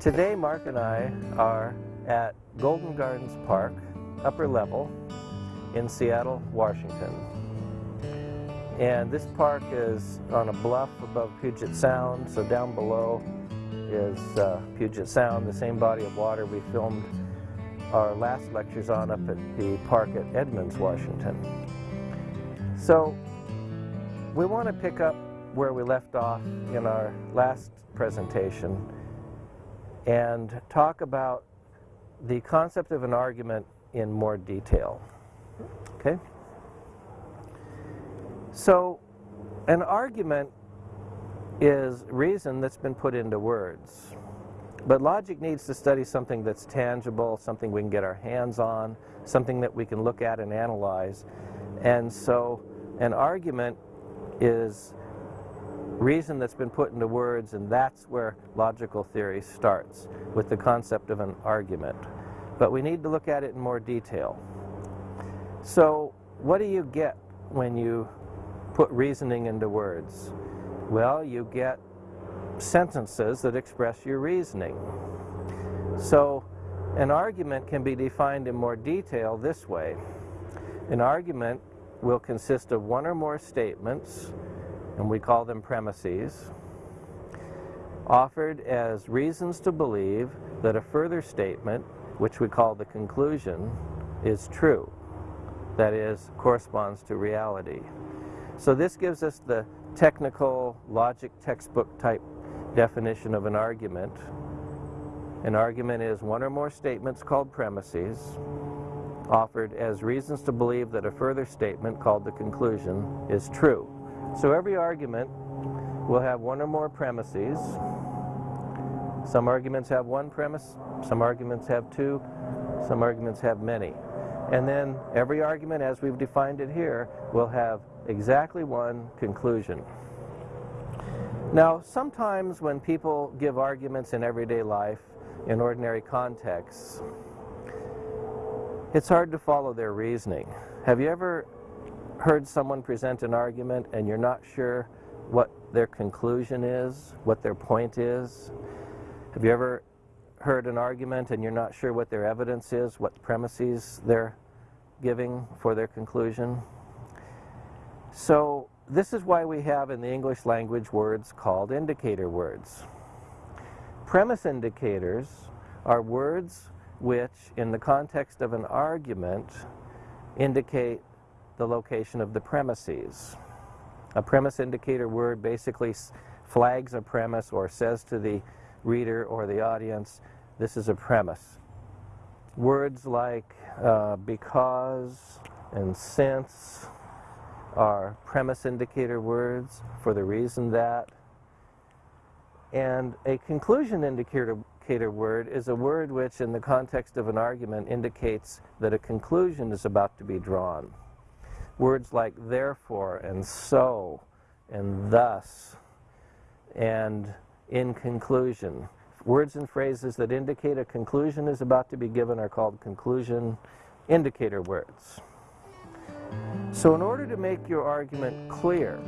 Today, Mark and I are at Golden Gardens Park, upper level, in Seattle, Washington. And this park is on a bluff above Puget Sound, so down below is uh, Puget Sound, the same body of water we filmed our last lectures on up at the park at Edmonds, Washington. So we want to pick up where we left off in our last presentation and talk about the concept of an argument in more detail. Okay? So, an argument is reason that's been put into words. But logic needs to study something that's tangible, something we can get our hands on, something that we can look at and analyze. And so an argument is reason that's been put into words, and that's where logical theory starts, with the concept of an argument. But we need to look at it in more detail. So what do you get when you put reasoning into words? Well, you get sentences that express your reasoning. So an argument can be defined in more detail this way. An argument will consist of one or more statements, and we call them premises, offered as reasons to believe that a further statement, which we call the conclusion, is true. That is, corresponds to reality. So this gives us the technical logic textbook type definition of an argument. An argument is one or more statements called premises offered as reasons to believe that a further statement called the conclusion is true. So every argument will have one or more premises. Some arguments have one premise, some arguments have two, some arguments have many. And then every argument, as we've defined it here, will have exactly one conclusion. Now, sometimes when people give arguments in everyday life, in ordinary contexts, it's hard to follow their reasoning. Have you ever heard someone present an argument and you're not sure what their conclusion is, what their point is? Have you ever heard an argument and you're not sure what their evidence is, what premises they're giving for their conclusion? So this is why we have in the English language words called indicator words. Premise indicators are words which, in the context of an argument, indicate the location of the premises. A premise indicator word basically flags a premise or says to the reader or the audience, this is a premise. Words like uh, because and since are premise indicator words for the reason that. And a conclusion indicator, indicator word is a word which, in the context of an argument, indicates that a conclusion is about to be drawn. Words like therefore and so and thus and in conclusion. Words and phrases that indicate a conclusion is about to be given are called conclusion indicator words. So in order to make your argument clear,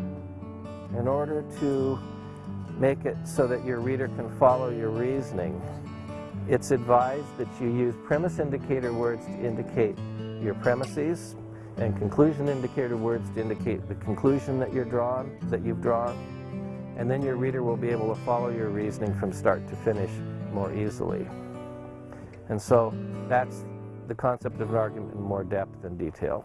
in order to make it so that your reader can follow your reasoning, it's advised that you use premise indicator words to indicate your premises and conclusion indicator words to indicate the conclusion that you're drawn, that you've drawn, and then your reader will be able to follow your reasoning from start to finish more easily. And so that's the concept of an argument in more depth and detail.